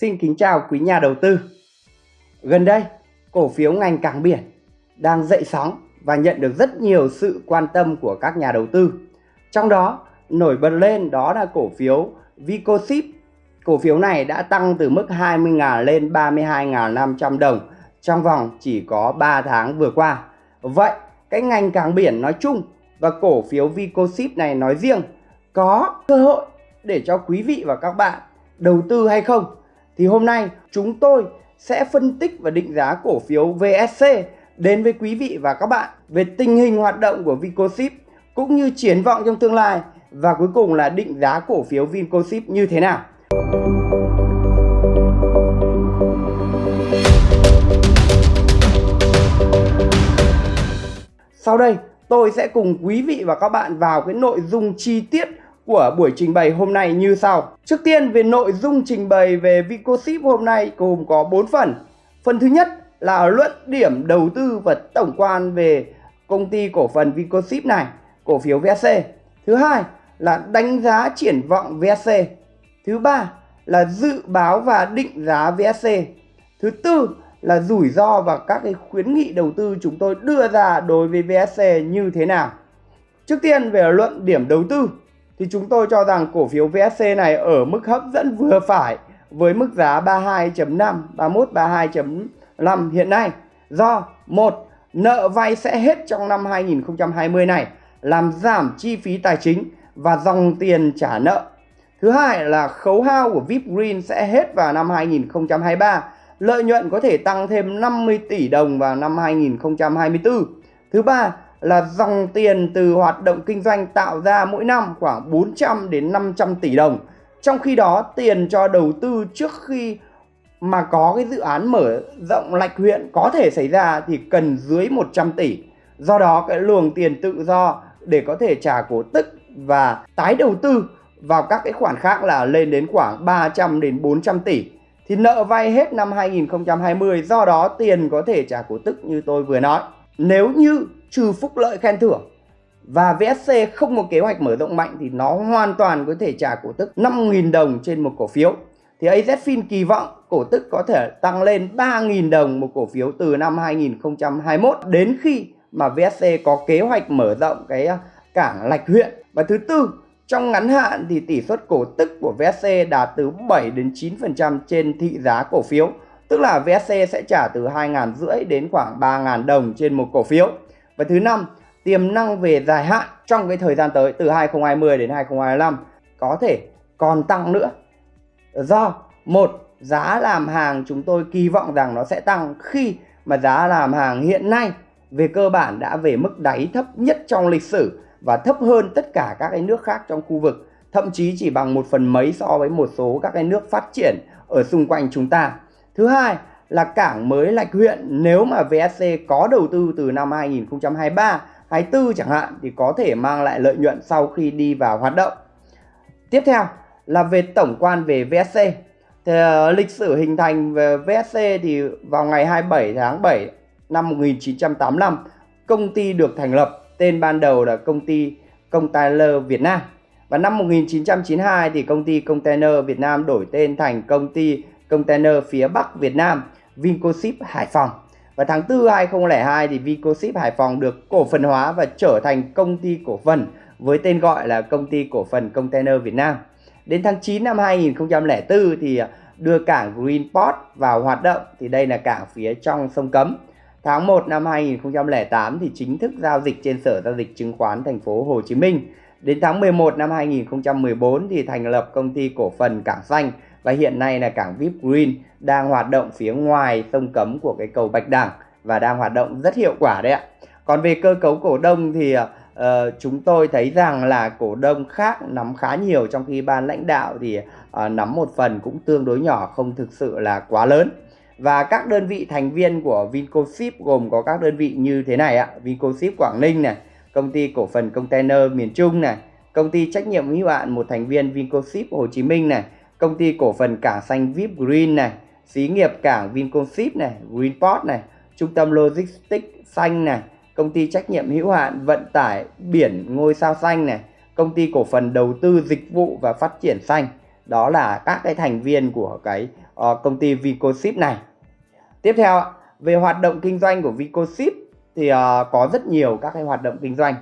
Xin kính chào quý nhà đầu tư. Gần đây, cổ phiếu ngành cảng biển đang dậy sóng và nhận được rất nhiều sự quan tâm của các nhà đầu tư. Trong đó, nổi bật lên đó là cổ phiếu Vicoship. Cổ phiếu này đã tăng từ mức 20.000 lên 32.500 đồng trong vòng chỉ có 3 tháng vừa qua. Vậy, cái ngành cảng biển nói chung và cổ phiếu Vicoship này nói riêng có cơ hội để cho quý vị và các bạn đầu tư hay không? Thì hôm nay chúng tôi sẽ phân tích và định giá cổ phiếu VSC đến với quý vị và các bạn về tình hình hoạt động của Vincoship cũng như triển vọng trong tương lai và cuối cùng là định giá cổ phiếu Vincoship như thế nào. Sau đây, tôi sẽ cùng quý vị và các bạn vào cái nội dung chi tiết của buổi trình bày hôm nay như sau. Trước tiên về nội dung trình bày về Vicoship hôm nay gồm có 4 phần. Phần thứ nhất là luận điểm đầu tư và tổng quan về công ty cổ phần Vicoship này, cổ phiếu VSC. Thứ hai là đánh giá triển vọng VSC. Thứ ba là dự báo và định giá VSC. Thứ tư là rủi ro và các cái khuyến nghị đầu tư chúng tôi đưa ra đối với VSC như thế nào. Trước tiên về luận điểm đầu tư thì chúng tôi cho rằng cổ phiếu VSC này ở mức hấp dẫn vừa phải với mức giá 32.5, 31, 32.5 hiện nay. Do một nợ vay sẽ hết trong năm 2020 này làm giảm chi phí tài chính và dòng tiền trả nợ. Thứ hai là khấu hao của VIP Green sẽ hết vào năm 2023. Lợi nhuận có thể tăng thêm 50 tỷ đồng vào năm 2024. Thứ ba là dòng tiền từ hoạt động kinh doanh tạo ra mỗi năm khoảng 400 đến 500 tỷ đồng. Trong khi đó, tiền cho đầu tư trước khi mà có cái dự án mở rộng lạch huyện có thể xảy ra thì cần dưới 100 tỷ. Do đó, cái luồng tiền tự do để có thể trả cổ tức và tái đầu tư vào các cái khoản khác là lên đến khoảng 300 đến 400 tỷ. Thì nợ vay hết năm 2020 do đó tiền có thể trả cổ tức như tôi vừa nói. Nếu như trừ phúc lợi khen thưởng và VSC không có kế hoạch mở rộng mạnh thì nó hoàn toàn có thể trả cổ tức 5.000 đồng trên một cổ phiếu. Thì AZFIN kỳ vọng cổ tức có thể tăng lên 3.000 đồng một cổ phiếu từ năm 2021 đến khi mà VSC có kế hoạch mở rộng cái à, cảng lạch huyện. Và thứ tư, trong ngắn hạn thì tỷ suất cổ tức của VSC đạt từ 7 đến 9% trên thị giá cổ phiếu. Tức là VSC sẽ trả từ 2.500 đến khoảng 3.000 đồng trên một cổ phiếu. Và thứ năm, tiềm năng về dài hạn trong cái thời gian tới từ 2020 đến 2025 có thể còn tăng nữa. Do một giá làm hàng chúng tôi kỳ vọng rằng nó sẽ tăng khi mà giá làm hàng hiện nay về cơ bản đã về mức đáy thấp nhất trong lịch sử và thấp hơn tất cả các cái nước khác trong khu vực thậm chí chỉ bằng một phần mấy so với một số các cái nước phát triển ở xung quanh chúng ta thứ hai là cảng mới lạch huyện. Nếu mà VSC có đầu tư từ năm 2023 24 chẳng hạn thì có thể mang lại lợi nhuận sau khi đi vào hoạt động. Tiếp theo là về tổng quan về VSC thì, uh, lịch sử hình thành về VSC thì vào ngày 27 tháng 7 năm 1985 công ty được thành lập tên ban đầu là công ty Container Việt Nam. Và năm 1992 thì công ty Container Việt Nam đổi tên thành công ty Container phía Bắc Việt Nam. Vincoship Hải Phòng. Và tháng 4 2002 thì Vincoship Hải Phòng được cổ phần hóa và trở thành công ty cổ phần với tên gọi là công ty cổ phần Container Việt Nam. Đến tháng 9 năm 2004 thì đưa cảng Greenport vào hoạt động, thì đây là cảng phía trong sông Cấm. Tháng 1 năm 2008 thì chính thức giao dịch trên Sở giao dịch chứng khoán thành phố Hồ Chí Minh. Đến tháng 11 năm 2014 thì thành lập công ty cổ phần Cảng Xanh và hiện nay là cảng VIP Green đang hoạt động phía ngoài sông cấm của cái cầu Bạch Đằng và đang hoạt động rất hiệu quả đấy ạ. Còn về cơ cấu cổ đông thì uh, chúng tôi thấy rằng là cổ đông khác nắm khá nhiều trong khi ban lãnh đạo thì uh, nắm một phần cũng tương đối nhỏ không thực sự là quá lớn. Và các đơn vị thành viên của Vincoship gồm có các đơn vị như thế này ạ. Vincoship Quảng Ninh này, công ty cổ phần container miền Trung này, công ty trách nhiệm hữu hạn một thành viên Vincoship Hồ Chí Minh này, công ty cổ phần cảng xanh VIP Green này, xí nghiệp cảng Vinconship này, Greenport này, trung tâm logistics xanh này, công ty trách nhiệm hữu hạn vận tải biển ngôi sao xanh này, công ty cổ phần đầu tư dịch vụ và phát triển xanh. Đó là các cái thành viên của cái uh, công ty Vicoship này. Tiếp theo về hoạt động kinh doanh của Vicoship thì uh, có rất nhiều các cái hoạt động kinh doanh.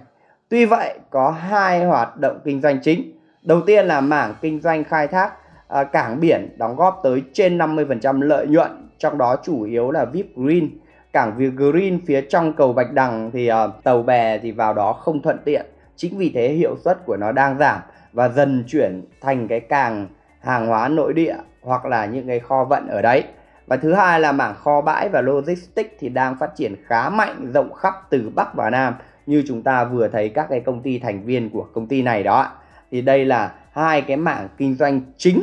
Tuy vậy có hai hoạt động kinh doanh chính. Đầu tiên là mảng kinh doanh khai thác À, cảng biển đóng góp tới trên 50% lợi nhuận, trong đó chủ yếu là VIP Green. Cảng VIP Green phía trong cầu Bạch Đằng thì uh, tàu bè thì vào đó không thuận tiện. Chính vì thế hiệu suất của nó đang giảm và dần chuyển thành cái càng hàng hóa nội địa hoặc là những cái kho vận ở đấy. Và thứ hai là mảng kho bãi và logistics thì đang phát triển khá mạnh rộng khắp từ Bắc và Nam như chúng ta vừa thấy các cái công ty thành viên của công ty này đó. Thì đây là hai cái mảng kinh doanh chính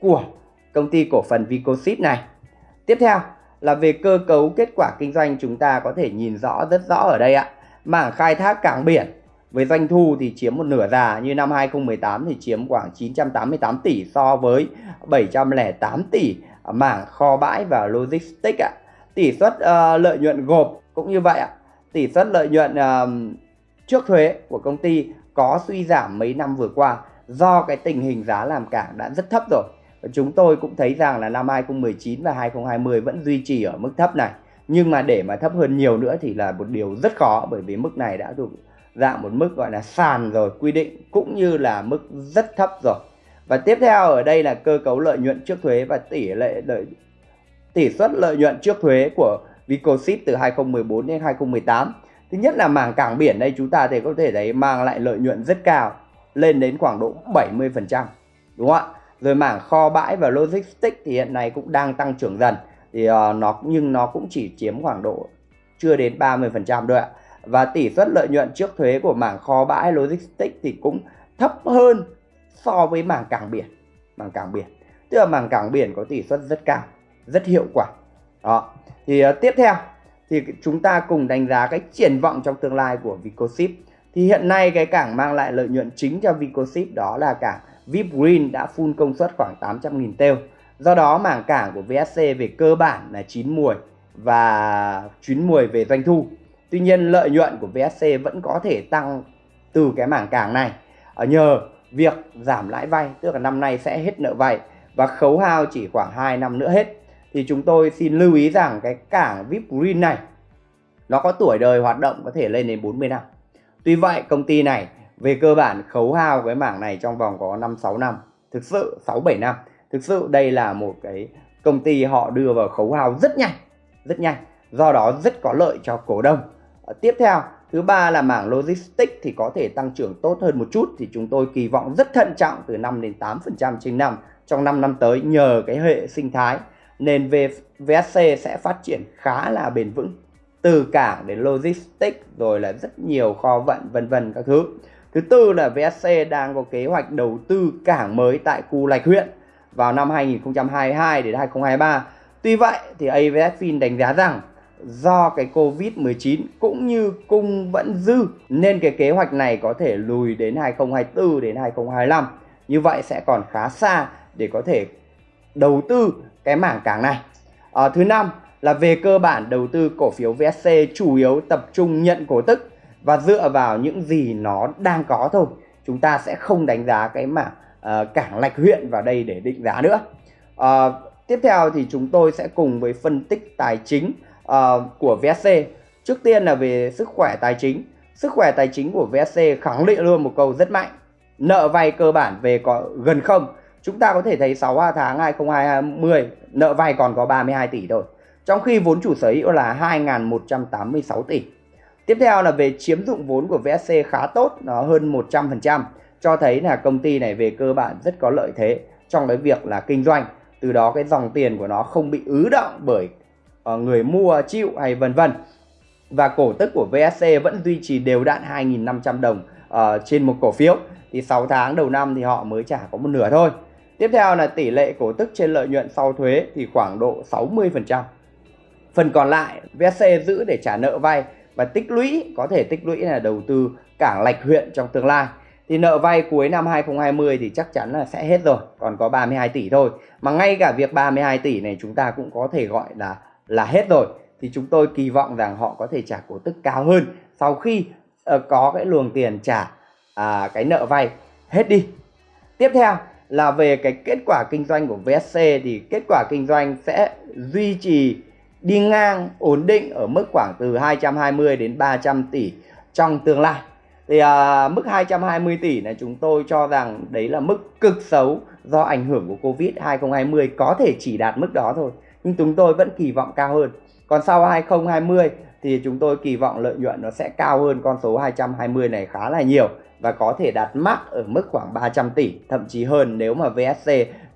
của công ty cổ phần Vicosit này. Tiếp theo là về cơ cấu kết quả kinh doanh chúng ta có thể nhìn rõ rất rõ ở đây ạ. Mảng khai thác cảng biển với doanh thu thì chiếm một nửa già như năm 2018 thì chiếm khoảng 988 tỷ so với 708 tỷ mảng kho bãi và logistics ạ. Tỷ suất uh, lợi nhuận gộp cũng như vậy ạ. Tỷ suất lợi nhuận uh, trước thuế của công ty có suy giảm mấy năm vừa qua do cái tình hình giá làm cảng đã rất thấp rồi. Và chúng tôi cũng thấy rằng là năm 2019 và 2020 vẫn duy trì ở mức thấp này. Nhưng mà để mà thấp hơn nhiều nữa thì là một điều rất khó, bởi vì mức này đã được dạng một mức gọi là sàn rồi, quy định, cũng như là mức rất thấp rồi và tiếp theo ở đây là cơ cấu lợi nhuận trước thuế và tỷ lệ lợi, tỷ suất lợi nhuận trước thuế của Vicoship từ 2014 đến 2018 thứ nhất là mảng cảng biển đây, chúng ta thì có thể thấy mang lại lợi nhuận rất cao lên đến khoảng độ 70 phần trăm đúng không ạ? Rồi mảng kho bãi và logistics thì hiện nay cũng đang tăng trưởng dần. Thì uh, nó nhưng nó cũng chỉ chiếm khoảng độ chưa đến 30 phần trăm thôi ạ. Và tỷ suất lợi nhuận trước thuế của mảng kho bãi logistics thì cũng thấp hơn so với mảng cảng biển mảng cảng biển. Tức là mảng cảng biển có tỷ suất rất cao rất hiệu quả. Đó. Thì uh, tiếp theo thì chúng ta cùng đánh giá cái triển vọng trong tương lai của Vicoship thì hiện nay cái cảng mang lại lợi nhuận chính cho Vicoship đó là cảng VIP Green đã full công suất khoảng 800.000 têu. Do đó mảng cảng của VSC về cơ bản là chín mùi và chín mùi về doanh thu. Tuy nhiên lợi nhuận của VSC vẫn có thể tăng từ cái mảng cảng này. Ở nhờ việc giảm lãi vay, tức là năm nay sẽ hết nợ vay và khấu hao chỉ khoảng 2 năm nữa hết. Thì chúng tôi xin lưu ý rằng cái cảng VIP Green này, nó có tuổi đời hoạt động có thể lên đến 40 năm. Tuy vậy công ty này về cơ bản khấu hao cái mảng này trong vòng có 5 6 năm, thực sự 6 7 năm. Thực sự đây là một cái công ty họ đưa vào khấu hao rất nhanh, rất nhanh. Do đó rất có lợi cho cổ đông. à, tiếp theo, thứ ba là mảng logistics thì có thể tăng trưởng tốt hơn một chút thì chúng tôi kỳ vọng rất thận trọng từ 5 đến 8% trên năm trong 5 năm tới nhờ cái hệ sinh thái nên VSC sẽ phát triển khá là bền vững từ cảng đến logistics rồi là rất nhiều kho vận vân vân các thứ. Thứ tư là VSC đang có kế hoạch đầu tư cảng mới tại khu Lạch huyện vào năm 2022 đến 2023. Tuy vậy thì AVS đánh giá rằng do cái Covid-19 cũng như cung vẫn dư nên cái kế hoạch này có thể lùi đến 2024 đến 2025. Như vậy sẽ còn khá xa để có thể đầu tư cái mảng cảng này. À, thứ năm là về cơ bản đầu tư cổ phiếu VSC chủ yếu tập trung nhận cổ tức và dựa vào những gì nó đang có thôi. Chúng ta sẽ không đánh giá cái mảng uh, cảng lạch huyện vào đây để định giá nữa. Uh, tiếp theo thì chúng tôi sẽ cùng với phân tích tài chính uh, của VSC. Trước tiên là về sức khỏe tài chính. Sức khỏe tài chính của VSC khẳng định luôn một câu rất mạnh. Nợ vay cơ bản về có gần không. Chúng ta có thể thấy 6 tháng 2020 nợ vay còn có 32 tỷ thôi. Trong khi vốn chủ sở hữu là 2.186 tỷ. Tiếp theo là về chiếm dụng vốn của VSC khá tốt, nó hơn 100%, cho thấy là công ty này về cơ bản rất có lợi thế trong cái việc là kinh doanh. Từ đó cái dòng tiền của nó không bị ứ động bởi ờ, người mua chịu hay vân vân. Và cổ tức của VSC vẫn duy trì đều đặn 2.500 đồng uh, trên một cổ phiếu. Thì 6 tháng đầu năm thì họ mới trả có một nửa thôi. Tiếp theo là tỷ lệ cổ tức trên lợi nhuận sau thuế thì khoảng độ 60%. Phần còn lại VSC giữ để trả nợ vay và tích lũy có thể tích lũy là đầu tư cảng lạch huyện trong tương lai. Thì nợ vay cuối năm 2020 thì chắc chắn là sẽ hết rồi, còn có 32 tỷ thôi. Mà ngay cả việc 32 tỷ này chúng ta cũng có thể gọi là là hết rồi thì chúng tôi kỳ vọng rằng họ có thể trả cổ tức cao hơn sau khi uh, có cái luồng tiền trả uh, cái nợ vay hết đi. Tiếp theo là về cái kết quả kinh doanh của VSC thì kết quả kinh doanh sẽ duy trì đi ngang ổn định ở mức khoảng từ 220 đến 300 tỷ trong tương lai. Thì à, mức 220 tỷ này chúng tôi cho rằng đấy là mức cực xấu do ảnh hưởng của Covid 2020 có thể chỉ đạt mức đó thôi. Nhưng chúng tôi vẫn kỳ vọng cao hơn. Còn sau 2020 thì chúng tôi kỳ vọng lợi nhuận nó sẽ cao hơn con số 220 này khá là nhiều và có thể đạt max ở mức khoảng 300 tỷ, thậm chí hơn nếu mà VSC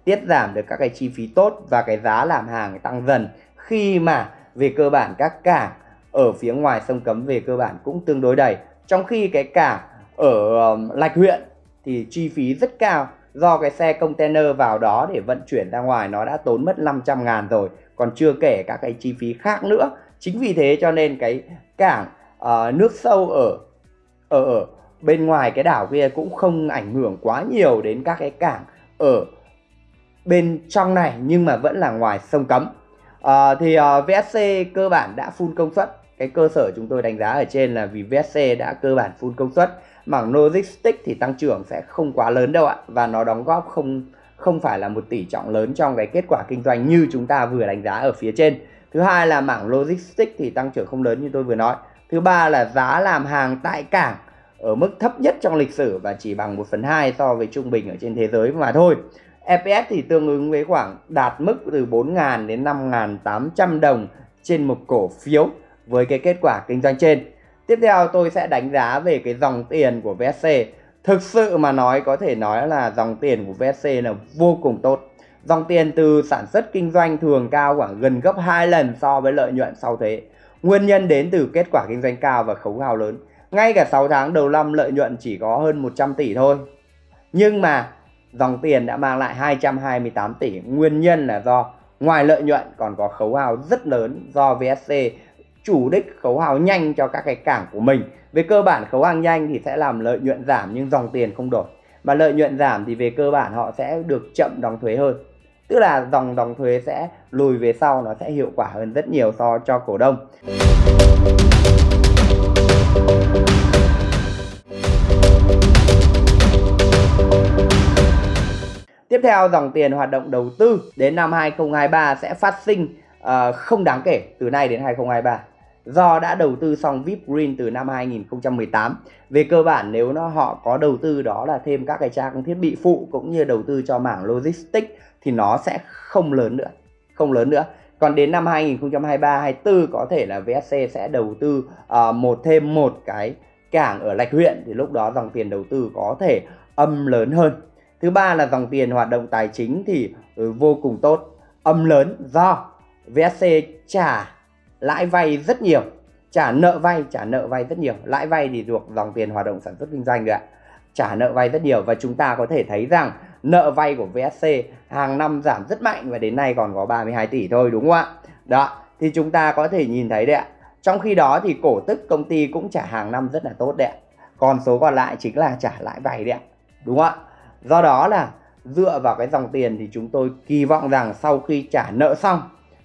tiết giảm được các cái chi phí tốt và cái giá làm hàng tăng dần khi mà về cơ bản các cảng ở phía ngoài sông Cấm về cơ bản cũng tương đối đầy. Trong khi cái cảng ở um, Lạch huyện thì chi phí rất cao do cái xe container vào đó để vận chuyển ra ngoài nó đã tốn mất 500 ngàn rồi còn chưa kể các cái chi phí khác nữa chính vì thế cho nên cái cảng uh, nước sâu ở ở ở bên ngoài cái đảo kia cũng không ảnh hưởng quá nhiều đến các cái cảng ở bên trong này nhưng mà vẫn là ngoài sông cấm à, thì ờ, uh, VSC cơ bản đã full công suất. Cái cơ sở chúng tôi đánh giá ở trên là vì VSC đã cơ bản full công suất mảng logistics thì tăng trưởng sẽ không quá lớn đâu ạ và nó đóng góp không không phải là một tỷ trọng lớn trong cái kết quả kinh doanh như chúng ta vừa đánh giá ở phía trên. Thứ hai là mảng logistics thì tăng trưởng không lớn như tôi vừa nói. Thứ ba là giá làm hàng tại cảng ở mức thấp nhất trong lịch sử và chỉ bằng 1 phần 2 so với trung bình ở trên thế giới mà thôi. EPS thì tương ứng với khoảng đạt mức từ 4.000 đến 5.800 đồng trên một cổ phiếu với cái kết quả kinh doanh trên. Tiếp theo tôi sẽ đánh giá về cái dòng tiền của VSC. Thực sự mà nói, có thể nói là dòng tiền của VSC là vô cùng tốt. Dòng tiền từ sản xuất kinh doanh thường cao khoảng gần gấp 2 lần so với lợi nhuận sau thuế. Nguyên nhân đến từ kết quả kinh doanh cao và khấu hao lớn. Ngay cả 6 tháng đầu năm, lợi nhuận chỉ có hơn 100 tỷ thôi. Nhưng mà dòng tiền đã mang lại 228 tỷ. Nguyên nhân là do ngoài lợi nhuận còn có khấu hao rất lớn do VSC chủ đích khấu hao nhanh cho các cái cảng của mình. Về cơ bản khấu hao nhanh thì sẽ làm lợi nhuận giảm nhưng dòng tiền không đổi. Mà lợi nhuận giảm thì về cơ bản họ sẽ được chậm đóng thuế hơn. Tức là dòng đóng thuế sẽ lùi về sau, nó sẽ hiệu quả hơn rất nhiều so cho cổ đông. Tiếp theo dòng tiền hoạt động đầu tư đến năm 2023 sẽ phát sinh uh, không đáng kể từ nay đến 2023 do đã đầu tư xong VIP Green từ năm 2018. Về cơ bản nếu nó họ có đầu tư đó là thêm các cái trang thiết bị phụ cũng như đầu tư cho mảng logistics thì nó sẽ không lớn nữa, không lớn nữa. Còn đến năm 2023 24 có thể là VSC sẽ đầu tư uh, một thêm một cái cảng ở Lạch huyện thì lúc đó dòng tiền đầu tư có thể âm lớn hơn. Thứ ba là dòng tiền hoạt động tài chính thì ừ, vô cùng tốt, âm lớn do VSC trả lãi vay rất nhiều. Trả nợ vay trả nợ vay rất nhiều. Lãi vay thì thuộc dòng tiền hoạt động sản xuất kinh doanh rồi ạ. Trả nợ vay rất nhiều và chúng ta có thể thấy rằng nợ vay của VSC hàng năm giảm rất mạnh và đến nay còn có 32 tỷ thôi đúng không ạ? Đó thì chúng ta có thể nhìn thấy đấy ạ. Trong khi đó thì cổ tức công ty cũng trả hàng năm rất là tốt đấy ạ. Còn số còn lại chính là trả lãi vay đấy ạ. Đúng không ạ? Do đó là dựa vào cái dòng tiền thì chúng tôi kỳ vọng rằng sau khi trả nợ xong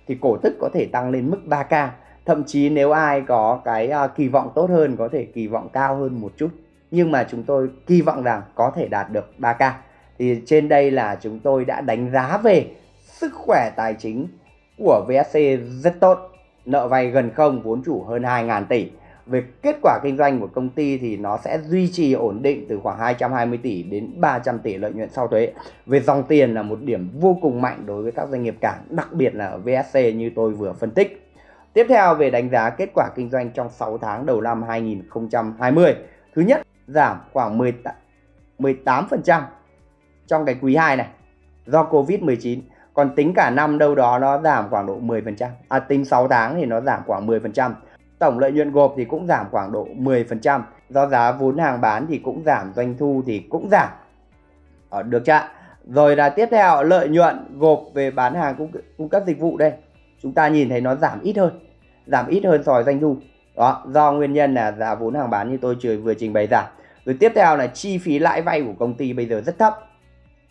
thì cổ tức có thể tăng lên mức 3k thậm chí nếu ai có cái à, kỳ vọng tốt hơn có thể kỳ vọng cao hơn một chút. Nhưng mà chúng tôi kỳ vọng rằng có thể đạt được 3k thì trên đây là chúng tôi đã đánh giá về sức khỏe tài chính của VSC rất tốt. Nợ vay gần không, vốn chủ hơn 2.000 tỷ về kết quả kinh doanh của công ty thì nó sẽ duy trì ổn định từ khoảng 220 tỷ đến 300 tỷ lợi nhuận sau thuế. Về dòng tiền là một điểm vô cùng mạnh đối với các doanh nghiệp cảng, đặc biệt là ở VSC như tôi vừa phân tích. Tiếp theo về đánh giá kết quả kinh doanh trong 6 tháng đầu năm 2020. Thứ nhất, giảm khoảng 18% trong cái quý 2 này do Covid-19. Còn tính cả năm đâu đó nó giảm khoảng độ 10%. À tính 6 tháng thì nó giảm khoảng 10%. Tổng lợi nhuận gộp thì cũng giảm khoảng độ 10%. Do giá vốn hàng bán thì cũng giảm, doanh thu thì cũng giảm. Ở ờ, được chưa? Rồi là tiếp theo lợi nhuận gộp về bán hàng cung, cung cấp dịch vụ đây. Chúng ta nhìn thấy nó giảm ít hơn. Giảm ít hơn so với doanh thu. Đó, do nguyên nhân là giá vốn hàng bán như tôi vừa trình bày giảm. Rồi tiếp theo là chi phí lãi vay của công ty bây giờ rất thấp.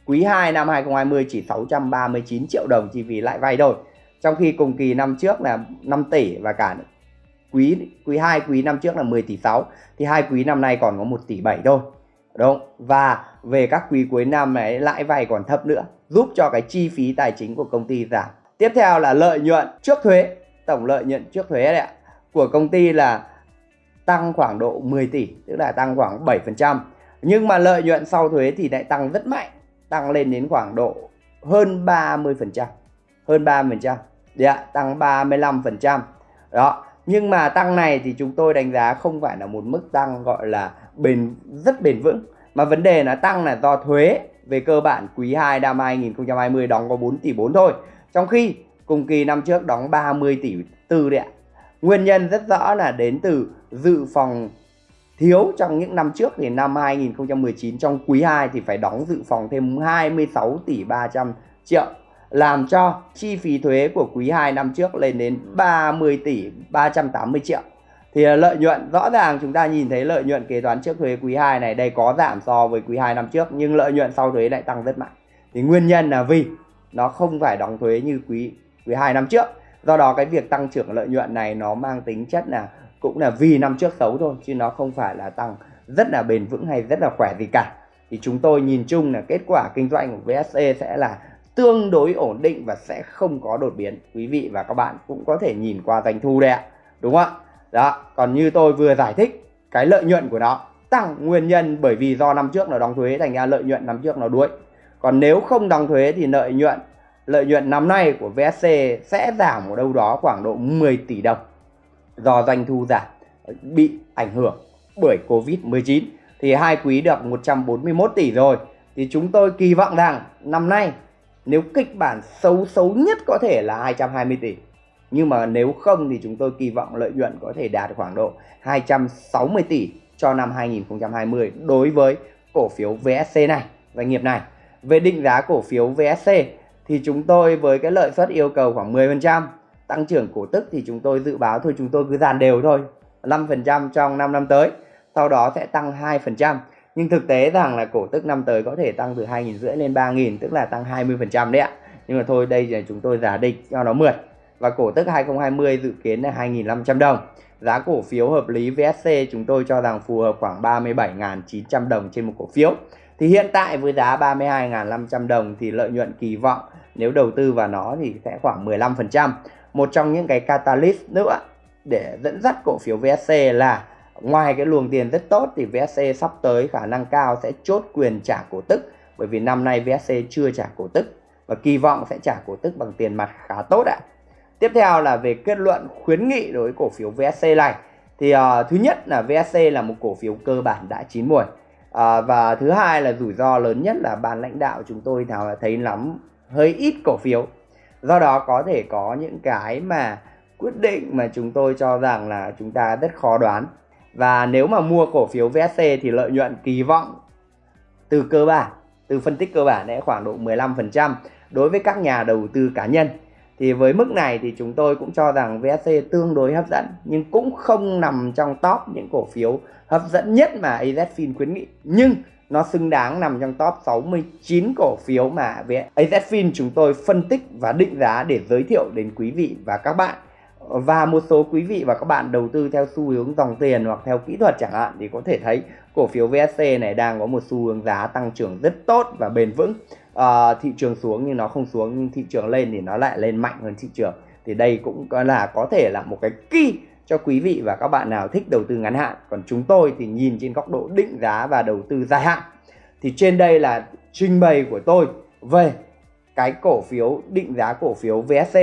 Quý 2 năm 2020 chỉ 639 triệu đồng chi phí lãi vay thôi. Trong khi cùng kỳ năm trước là 5 tỷ và cả quý quý 2 quý năm trước là 10 tỷ 6 thì hai quý năm nay còn có 1 tỷ 7 thôi, đúng. Và về các quý cuối năm này lãi vay còn thấp nữa, giúp cho cái chi phí tài chính của công ty giảm. Tiếp theo là lợi nhuận trước thuế, tổng lợi nhuận trước thuế đấy ạ, của công ty là tăng khoảng độ 10 tỷ, tức là tăng khoảng 7% nhưng mà lợi nhuận sau thuế thì lại tăng rất mạnh, tăng lên đến khoảng độ hơn 30% hơn 30% đấy ạ tăng 35% đó nhưng mà tăng này thì chúng tôi đánh giá không phải là một mức tăng gọi là bền, rất bền vững. Mà vấn đề là tăng là do thuế về cơ bản quý 2 năm 2020 đóng có 4 tỷ 4 thôi. Trong khi cùng kỳ năm trước đóng 30 tỷ 4 đấy ạ. Nguyên nhân rất rõ là đến từ dự phòng thiếu trong những năm trước thì năm 2019 trong quý 2 thì phải đóng dự phòng thêm 26 tỷ 300 triệu làm cho chi phí thuế của quý 2 năm trước lên đến 30 tỷ 380 triệu. Thì à, lợi nhuận, rõ ràng chúng ta nhìn thấy lợi nhuận kế toán trước thuế quý 2 này đây có giảm so với quý 2 năm trước, nhưng lợi nhuận sau thuế lại tăng rất mạnh. Thì nguyên nhân là vì nó không phải đóng thuế như quý quý 2 năm trước. Do đó cái việc tăng trưởng lợi nhuận này nó mang tính chất là, cũng là vì năm trước xấu thôi, chứ nó không phải là tăng rất là bền vững hay rất là khỏe gì cả. Thì chúng tôi nhìn chung là kết quả kinh doanh của VSE sẽ là tương đối ổn định và sẽ không có đột biến. Quý vị và các bạn cũng có thể nhìn qua doanh thu đây ạ. Đúng không ạ? Đó, còn như tôi vừa giải thích, cái lợi nhuận của nó tăng nguyên nhân bởi vì do năm trước nó đóng thuế thành ra lợi nhuận năm trước nó đuối còn nếu không đóng thuế thì lợi nhuận lợi nhuận năm nay của VSC sẽ giảm ở đâu đó khoảng độ 10 tỷ đồng do doanh thu giảm, bị ảnh hưởng bởi Covid-19 thì hai quý được 141 tỷ rồi. Thì chúng tôi kỳ vọng rằng năm nay nếu kịch bản xấu xấu nhất có thể là 220 tỷ nhưng mà nếu không thì chúng tôi kỳ vọng lợi nhuận có thể đạt khoảng độ 260 tỷ cho năm 2020 đối với cổ phiếu VSC này, doanh nghiệp này. Về định giá cổ phiếu VSC thì chúng tôi với cái lợi suất yêu cầu khoảng 10%, tăng trưởng cổ tức thì chúng tôi dự báo thôi chúng tôi cứ dàn đều thôi, 5% trong 5 năm tới, sau đó sẽ tăng 2%. Nhưng thực tế rằng là cổ tức năm tới có thể tăng từ 2.000 rưỡi lên 3.000 tức là tăng 20% đấy ạ. Nhưng mà thôi, đây là chúng tôi giả định cho nó mượt và cổ tức 2020 dự kiến là 2.500 đồng. Giá cổ phiếu hợp lý VSC chúng tôi cho rằng phù hợp khoảng 37.900 đồng trên một cổ phiếu. Thì hiện tại với giá 32.500 đồng thì lợi nhuận kỳ vọng nếu đầu tư vào nó thì sẽ khoảng 15%. Một trong những cái catalyst nữa để dẫn dắt cổ phiếu VSC là ngoài cái luồng tiền rất tốt thì VSC sắp tới khả năng cao sẽ chốt quyền trả cổ tức bởi vì năm nay VSC chưa trả cổ tức và kỳ vọng sẽ trả cổ tức bằng tiền mặt khá tốt ạ. Tiếp theo là về kết luận khuyến nghị đối với cổ phiếu VSC này. Thì uh, thứ nhất là VSC là một cổ phiếu cơ bản đã chín muồi Uh, và thứ hai là rủi ro lớn nhất là ban lãnh đạo chúng tôi nào thấy lắm hơi ít cổ phiếu. Do đó có thể có những cái mà quyết định mà chúng tôi cho rằng là chúng ta rất khó đoán. Và nếu mà mua cổ phiếu VSC thì lợi nhuận kỳ vọng từ cơ bản, từ phân tích cơ bản sẽ khoảng độ 15% đối với các nhà đầu tư cá nhân thì với mức này thì chúng tôi cũng cho rằng VSC tương đối hấp dẫn nhưng cũng không nằm trong top những cổ phiếu hấp dẫn nhất mà AZFIN khuyến nghị. Nhưng nó xứng đáng nằm trong top 69 cổ phiếu mà AZFIN chúng tôi phân tích và định giá để giới thiệu đến quý vị và các bạn và một số quý vị và các bạn đầu tư theo xu hướng dòng tiền hoặc theo kỹ thuật chẳng hạn thì có thể thấy cổ phiếu VSC này đang có một xu hướng giá tăng trưởng rất tốt và bền vững. À, thị trường xuống nhưng nó không xuống nhưng thị trường lên thì nó lại lên mạnh hơn thị trường. Thì đây cũng là có thể là một cái key cho quý vị và các bạn nào thích đầu tư ngắn hạn. Còn chúng tôi thì nhìn trên góc độ định giá và đầu tư dài hạn. Thì trên đây là trình bày của tôi về cái cổ phiếu định giá cổ phiếu VSC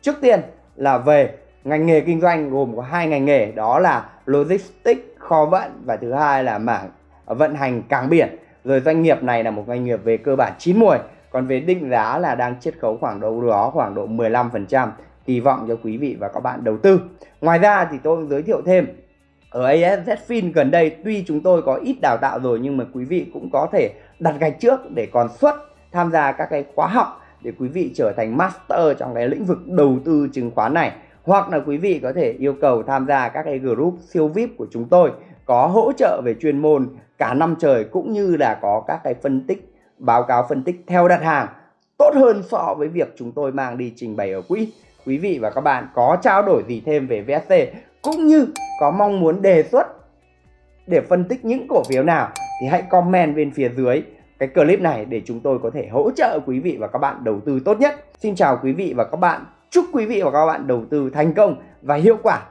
trước tiên là về ngành nghề kinh doanh gồm có hai ngành nghề, đó là logistics kho vận và thứ hai là mảng vận hành cảng biển. Rồi doanh nghiệp này là một doanh nghiệp về cơ bản chín mùi còn về định giá là đang chiết khấu khoảng đâu đó khoảng độ 15% kỳ vọng cho quý vị và các bạn đầu tư. Ngoài ra thì tôi giới thiệu thêm, ở ASZFIN gần đây tuy chúng tôi có ít đào tạo rồi nhưng mà quý vị cũng có thể đặt gạch trước để còn xuất tham gia các cái khóa học để quý vị trở thành master trong cái lĩnh vực đầu tư chứng khoán này hoặc là quý vị có thể yêu cầu tham gia các cái group siêu VIP của chúng tôi có hỗ trợ về chuyên môn cả năm trời cũng như là có các cái phân tích, báo cáo phân tích theo đặt hàng tốt hơn so với việc chúng tôi mang đi trình bày ở quỹ quý vị và các bạn có trao đổi gì thêm về VSC cũng như có mong muốn đề xuất để phân tích những cổ phiếu nào thì hãy comment bên phía dưới cái clip này để chúng tôi có thể hỗ trợ quý vị và các bạn đầu tư tốt nhất. Xin chào quý vị và các bạn. Chúc quý vị và các bạn đầu tư thành công và hiệu quả.